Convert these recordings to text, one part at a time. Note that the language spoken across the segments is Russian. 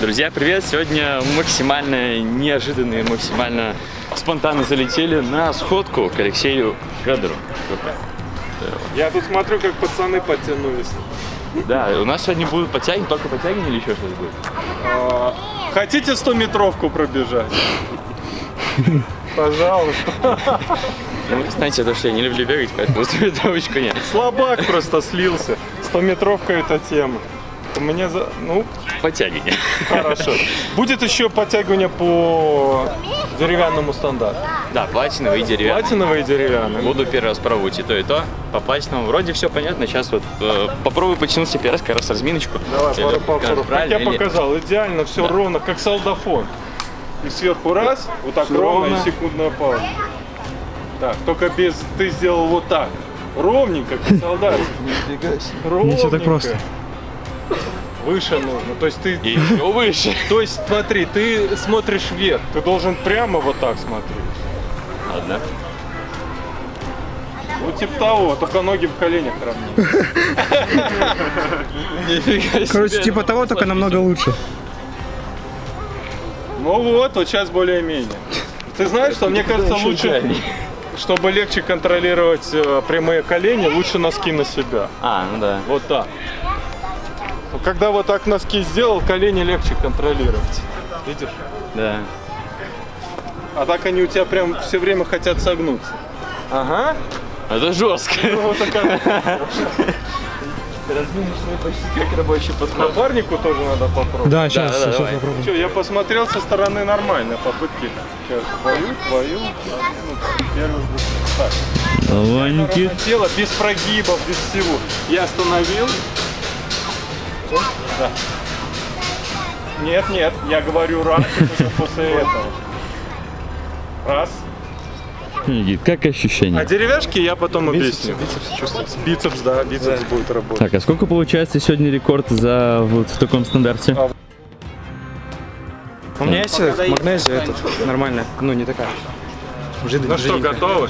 Друзья, привет! Сегодня максимально неожиданно и максимально спонтанно залетели на сходку к Алексею Федору. Я тут смотрю, как пацаны подтянулись. Да, у нас сегодня будут подтягивания, только подтягивания или еще что-то будет? А, хотите 100-метровку пробежать? Пожалуйста. Ну, знаете, то, что я не люблю бегать, поэтому метровочку нет. Слабак просто слился. 100-метровка это тема. Мне за... Ну, Подтягивания. хорошо. Будет еще подтягивание по деревянному стандарту. Да, платиновый и деревянный. Платиновый и деревянный. Буду первый раз пробовать и то, и то. По платиновому вроде все понятно. Сейчас вот э, попробую потянуться первый раз, как раз разминочку. Давай, Или пару повторов. Как я или- показал, идеально, все Да. ровно, как солдафон. И сверху раз, вот так ровно, ровно. и секундная пауза. Так, только без, ты сделал вот так. Ровненько, как солдат. Ровненько. Не всё так просто. Выше нужно. То есть ты. И еще выше. То есть смотри, ты смотришь вверх. Ты должен прямо вот так смотреть. Ладно. Ну типа того, только ноги в коленях равнее. Нифига Короче, типа того, только намного лучше. Ну вот, вот сейчас более-менее. Ты знаешь, что мне кажется лучше, чтобы легче контролировать э, прямые колени, лучше носки на себя. А, ну да. Вот так. Когда вот так носки сделал, колени легче контролировать. Видишь? Да. А так они у тебя прям все время хотят согнуться. Ага. Это жестко. Ну, вот такая. Разминочный почти как рабочий подход. Напарнику тоже надо попробовать. Да, сейчас, да, сейчас давай. попробуем. Че, я посмотрел со стороны нормально попытки. Сейчас твою, твою. первый, так. Ланьки. Тело, без прогибов, без всего. Я остановил. Оп, Да. Нет, нет, я говорю раз, и после этого. Раз. Никит, как ощущения? А деревяшки я потом объясню. Бицепс чувствуется. Бицепс, да, бицепс будет работать. Так, а сколько получается сегодня рекорд за вот в таком стандарте? А, У меня есть магнезия этот, нормальная, ну не такая. Жид- Ну что, жиденькая. готовы?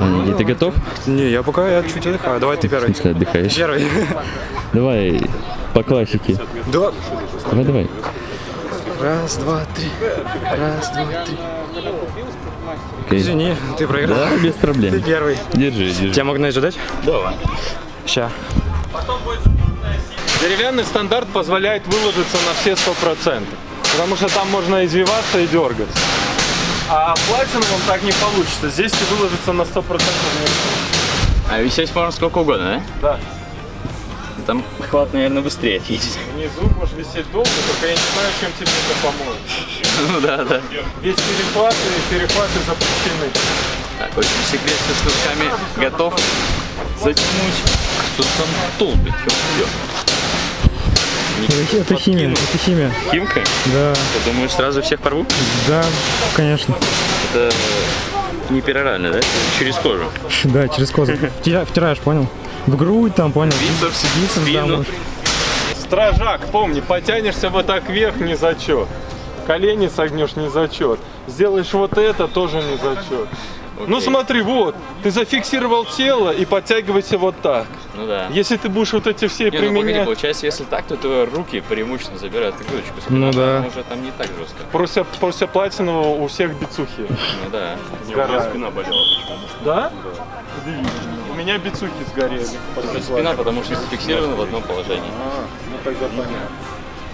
А, Никит, ты готов? Не, я пока я чуть отдыхаю. Давай ты В первый. смысле отдыхаешь? Первый. Давай по классике. Да. Давай, давай. Раз, два, три. Раз, два, три. Окей. Извини, ты проиграл. Да, без Ты проблем. первый. Держи, держи. Тебе магнезию дать? Давай. Ща. Деревянный стандарт позволяет выложиться на все 100%. Потому что там можно извиваться и дергаться. А платиновым так не получится. Здесь ты выложиться на 100% не А висеть можно сколько угодно, Да. да? Там хват, наверное, быстрее отъедет. Внизу можешь висеть долго, только я не знаю, чем тебе это поможет. Ну да, да. Ведь перехваты, перехваты запрещены. Так, очень секрет со штучками готов затянуть. Что там толпит? Это, это химия, это химия. Химка? Да, Ты думаешь, сразу всех порву? да, конечно. Это не перорально, да? Через кожу. Да, через. Втира- Втираешь, понял? В грудь там, понял? Бицепс, Бицепс. Стражак, помни, потянешься вот так вверх, не зачет. Колени согнешь, не зачет. Сделаешь вот это, тоже не зачет. Ну Окей. смотри, вот, ты зафиксировал тело и подтягивайся вот так. Ну да. Если ты будешь вот эти все Не, ну погоди, применять, получается, если так, то твои руки преимущественно забирают. Спина, Ну да. уже там не так жестко. после, после платинового у всех бицухи. Ну да. Сгорают. спина болела. Да? У меня бицухи сгорели. после Спина, потому что зафиксирована в одном положении. А, ну тогда понятно.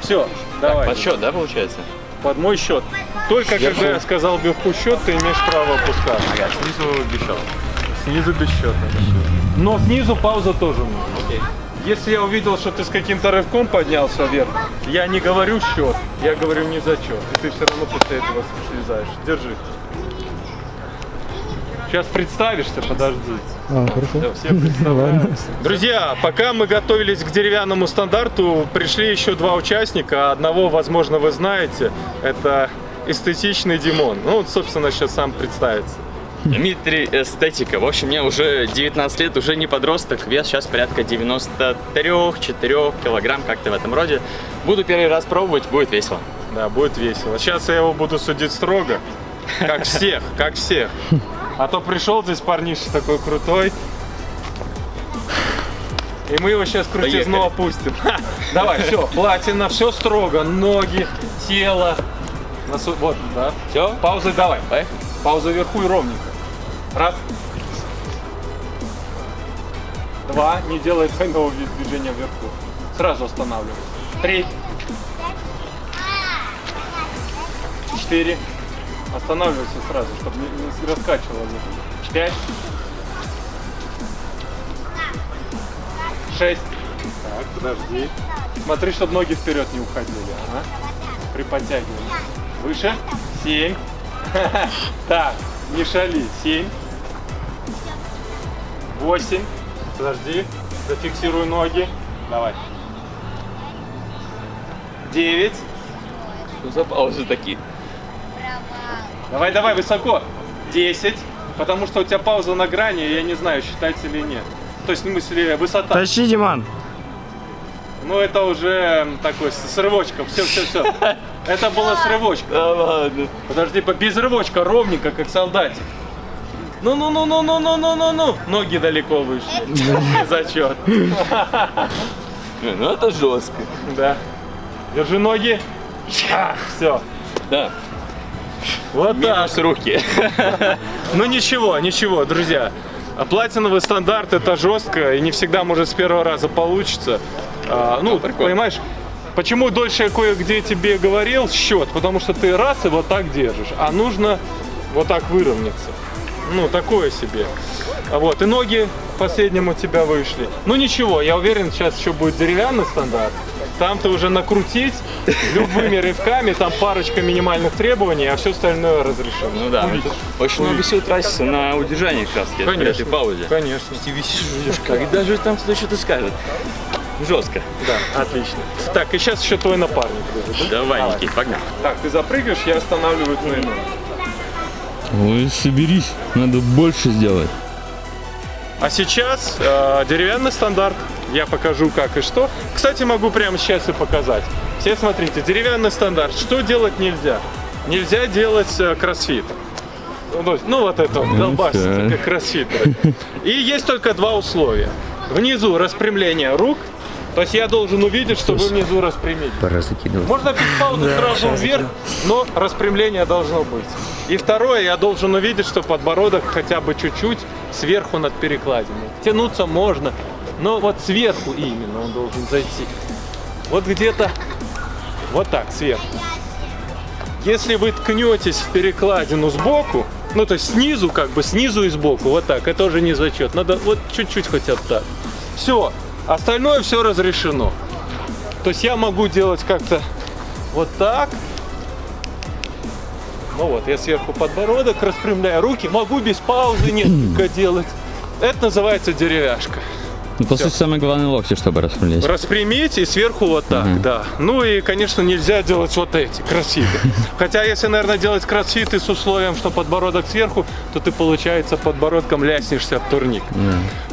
Все, давай. Подсчет, да, получается? Под мой счет. Только когда я сказал вверху счет, ты имеешь право опускать. Ага, снизу бешет. Снизу без счета. Но снизу пауза тоже нужна. Окей. Если я увидел, что ты с каким-то рывком поднялся вверх, я не говорю счет, я говорю не зачет. И ты все равно после этого слезаешь. Держи. Сейчас представишься, подожди. А, хорошо. Все представляются. Друзья, пока мы готовились к деревянному стандарту, пришли еще два участника. Одного, возможно, вы знаете. Это эстетичный Димон. Ну, вот, собственно, сейчас сам представится. Дмитрий Эстетика. В общем, мне уже 19 лет, уже не подросток. Вес сейчас порядка 93-4 килограмм, как-то в этом роде. Буду первый раз пробовать, будет весело. Да, будет весело. Сейчас я его буду судить строго. Как всех, как всех. А то пришел здесь парниша такой крутой. И мы его сейчас крутизну Поехали. опустим. Давай, все, платина, все строго. Ноги, тело. Носу- Вот, да. Все? Паузы давай. Поехали. Пауза вверху и ровненько. Раз. Два. Не делай двойного ви- движения вверху. Сразу останавливай. Три. Четыре. Останавливайся сразу, чтобы не, не раскачивало. Пять. Шесть. Так, подожди. Смотри, чтобы ноги вперед не уходили. Ага. При подтягивании. Выше. Семь. Так, не шали. Семь. Восемь. Подожди. Зафиксируй ноги. Давай. Девять. Что за паузы такие? Давай, давай, высоко. Десять. Потому что у тебя пауза на грани, я не знаю, считается или нет. То есть, в смысле, высота. Тащи, Диман. Ну, это уже такой с рывочком. Все, все, все. Это было с рывочком. Да ладно. Подожди, по- без рывочка, ровненько, как солдатик. Ну, ну, ну, ну, ну, ну, ну, ну, ну. Ноги далеко вышли. Зачет. Ну это жестко. Да. Держи ноги. Все. Да. Вот так. Минус руки. Ну ничего, ничего, друзья. А Платиновый стандарт это жестко и не всегда может с первого раза получится. А, ну, прикольно. понимаешь, почему дольше я кое-где тебе говорил счет? Потому что ты раз и вот так держишь, а нужно вот так выровняться. Ну, такое себе. А Вот, и ноги в последнем у тебя вышли. Ну ничего, я уверен, сейчас еще будет деревянный стандарт. Там ты уже накрутить любыми рывками, там парочка минимальных требований, а все остальное разрешено. Ну да, это очень много сил тратится на удержание при Конечно. этой паузе. Конечно. Ты висишь, ждешь, когда же там кто что-то скажет. Жестко. Да, отлично. Так, и сейчас еще твой напарник будет. да? Давай, Никит, погнали. Так, ты запрыгаешь, я останавливаю твои ноги. Ой, соберись, надо больше сделать. А сейчас э, деревянный стандарт. Я покажу как и что. Кстати, могу прямо сейчас и показать. Все смотрите, деревянный стандарт. Что делать нельзя? Нельзя делать э, кроссфит. Ну, ну, вот это вот, долбасится, так. как кроссфитеры. И есть только два условия. Внизу распрямление рук. То есть я должен увидеть, что вы внизу распрямились. Пора закидывать. Можно пить паузу сразу вверх, но распрямление должно быть. И второе, я должен увидеть, что подбородок хотя бы чуть-чуть сверху над перекладиной. Тянуться можно, но вот сверху именно он должен зайти. Вот где-то вот так, сверху. Если вы ткнетесь в перекладину сбоку, ну то есть снизу, как бы снизу и сбоку, вот так, это уже не зачет. Надо вот чуть-чуть хотя бы так. Все, остальное все разрешено. То есть я могу делать как-то вот так. Ну вот, я сверху подбородок распрямляю руки, могу без паузы несколько делать. Это называется деревяшка. Ну, по сути, самое главное локти, чтобы распрямлять. Распрямить и сверху вот так, Мгм. да. Ну и, конечно, нельзя делать вот эти кроссфиты. Хотя, если, наверное, делать кроссфиты с условием, что подбородок сверху, то ты, получается, подбородком ляснешься в турник.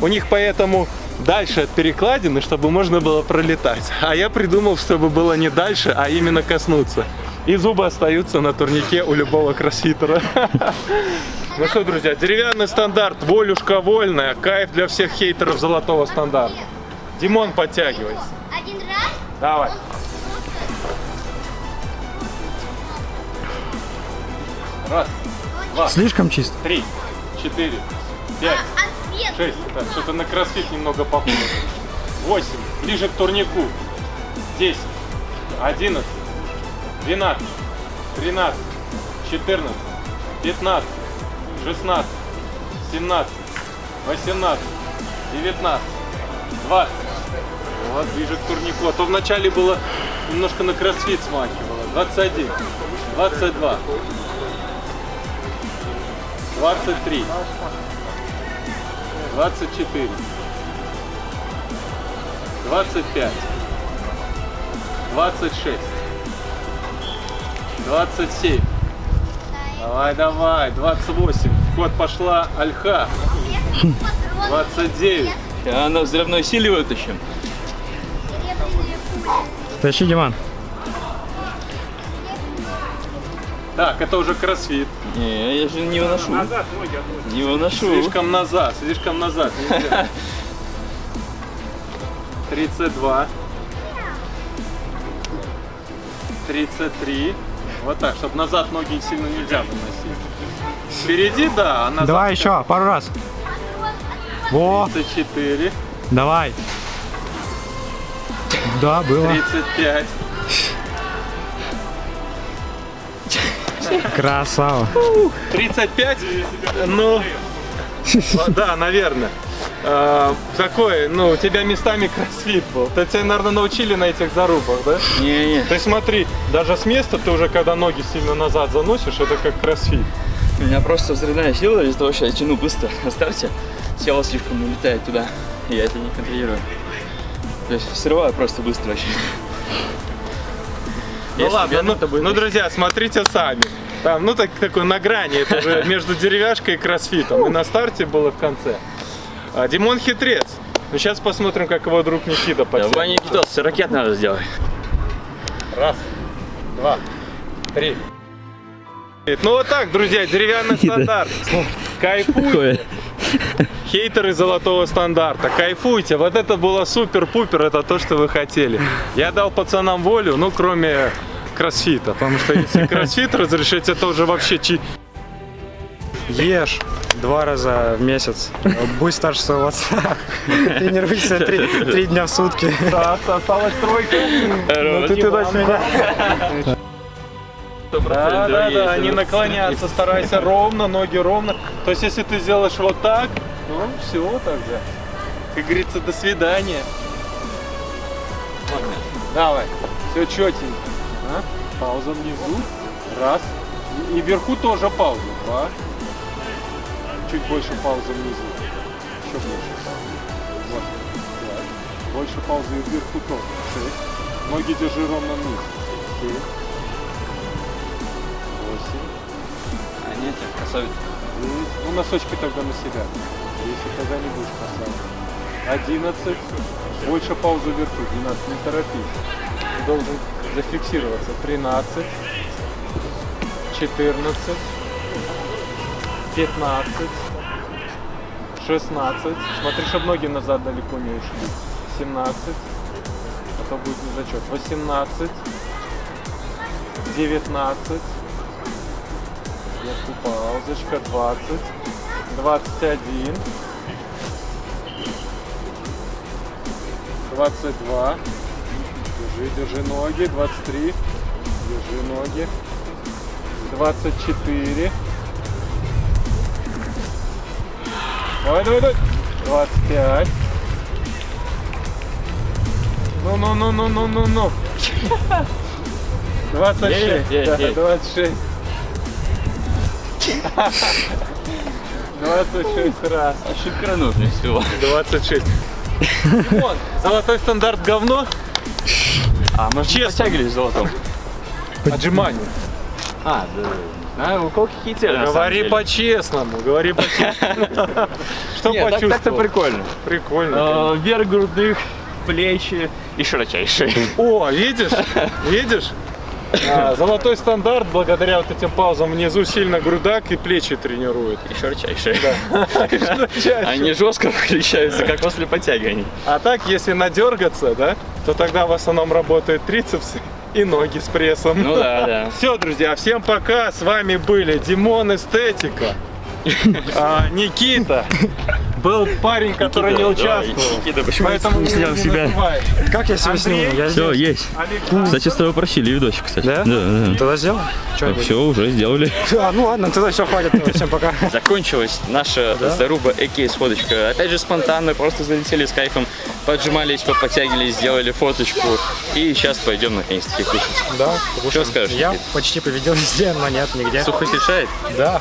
У них поэтому дальше от перекладины, чтобы можно было пролетать. А я придумал, чтобы было не дальше, а именно коснуться. И зубы остаются на турнике у любого кроссфитера. Ну что, друзья, деревянный стандарт, волюшка вольная, кайф для всех хейтеров золотого стандарта. Димон, подтягивайся. Один раз. Давай. Раз, два, Слишком чисто. три, четыре, пять, А свет? шесть. Так, что-то на кроссфит немного похоже. Восемь. Ближе к турнику. Десять. Одиннадцать. Двенадцать. Тринадцать. Четырнадцать. Пятнадцать. Шестнадцать. Семнадцать. Восемнадцать. Девятнадцать. Двадцать. Вот, ближе к турнику. А то вначале было немножко на кроссфит смахивало. 21. 22. 23. 24. 25. 26. 27. Давай, давай. 28. В ход пошла альха. 29. А на взрывной силе вытащим. Тащи, Диман. Так, это уже кроссфит. Не, я же не выношу. Не выношу. Слишком назад, слишком назад. Нельзя. 32. 33. Вот так, чтобы назад ноги сильно нельзя выносить. Впереди, да, а назад Давай еще, пару раз. Во, 34, давай. Да, было. 35. Красава. 35? Ну, да, наверное. Э, Такой, ну, у тебя местами кроссфит был. То тебя, наверное, научили на этих зарубах, да? Не-не. Есть смотри, даже с места ты уже, когда ноги сильно назад заносишь, это как кроссфит. У меня просто взрывная сила из-за того, что я тяну быстро на старте. Тело слишком улетает туда, я это не контролирую. То есть срываю просто быстро вообще. Ну Если ладно, ну, будет ну, друзья, смотрите сами. Там, ну, так, такой на грани, это же между деревяшкой и кроссфитом. И на старте было в конце. А, Димон хитрец. Ну, сейчас посмотрим, как его друг Никита Да, подтянет. Ваня Никитос, ракет надо сделать. Раз, два, три. Ну вот так, друзья, деревянный стандарт. Кайфуйте, хейтеры золотого стандарта, кайфуйте. Вот это было супер-пупер, это то, что вы хотели. Я дал пацанам волю, ну кроме кроссфита, потому что если кроссфит разрешить, это уже вообще чи... Ешь два раза в месяц. Будь старше своего отца. Тренируйся три, три дня в сутки. Да, осталась тройка. Ну ты туда-сюда. Да, да, да, не наклоняться, старайся ровно, ноги ровно. То есть, если ты сделаешь вот так, ну, все тогда. Как говорится, до свидания. Давай, все четенько. А? Пауза внизу. Раз. И, и вверху тоже пауза. Два. Чуть больше паузы внизу. Еще больше паузы. Вот. Пять. Больше паузы и вверху тоже. Шесть. Ноги держи ровно вниз. Семь. Видите, красавица. Ну, носочки только на себя. Если тогда не будешь красавица. 11. Больше паузу вверху. 12. Не торопись. Должен зафиксироваться. 13. 14. 15. 16. Смотри, чтобы ноги назад далеко не ушли. 17. А то будет не зачет. 18. 19 секундочку, паузочка, 20, 21, 22, держи, держи ноги, 23, держи ноги, 24, давай, давай, давай, 25, ну, ну, ну, ну, ну, ну, ну. 26. 9, 9, 9. 26. 26 раз. Ошибка нужно всего. 26. Димон, золотой стандарт говно? А, может, Честно. подтягивались золотом? Отжимание. А, да. Знаю, у кого какие цели, Говори по-честному, говори по-честному. Что так- так-то почувствовал? прикольно. Прикольно. Э, Вверх грудных, плечи и широчайшие. О, видишь? Видишь? А, Золотой стандарт благодаря вот этим паузам внизу сильно грудак и плечи тренирует. И широчайшие. Они жестко включаются, как после подтягиваний. А так, если надергаться, да, то тогда в основном работают трицепсы и ноги с прессом. Ну да, да. Все, друзья, всем пока. С вами были Димон Эстетика, а, Никита. Был парень, который не Никита, давай, участвовал. Никита, почему Поэтому не снял не себя? называй. Как я себя сниму? Я Все, здесь. есть. Александр. Кстати, с тобой просили видосик, кстати. Да? Да, да. Тогда сделай. Что Все, уже сделали. А, ну ладно, тогда все, хватит. Всем пока. Закончилась наша заруба Эки сходочка. Опять же спонтанно, просто залетели с кайфом, поджимались, подтягивались, сделали фоточку. И сейчас пойдем наконец-таки кушать. Да, Что скажешь, Я Никит? почти победил везде, но нет, нигде. Сухость решает? Да,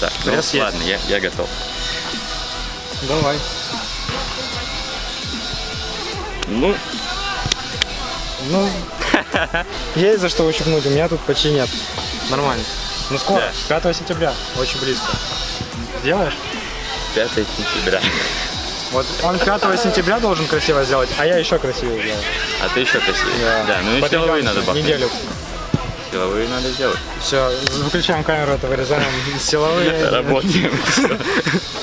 Так, ну есть. ладно, я, я готов. Давай. Ну, Ну, есть за что ущипнуть, у меня тут почти нет. Нормально. Ну скоро, 5 сентября, очень близко. Сделаешь? 5 сентября. Вот он 5 сентября должен красиво сделать, а я еще красивее сделаю. А ты еще красивее. Да, ну и силовые надо бахнуть. Неделю. Силовые надо сделать. Все, выключаем камеру, это вырезаем. Силовые. Работаем.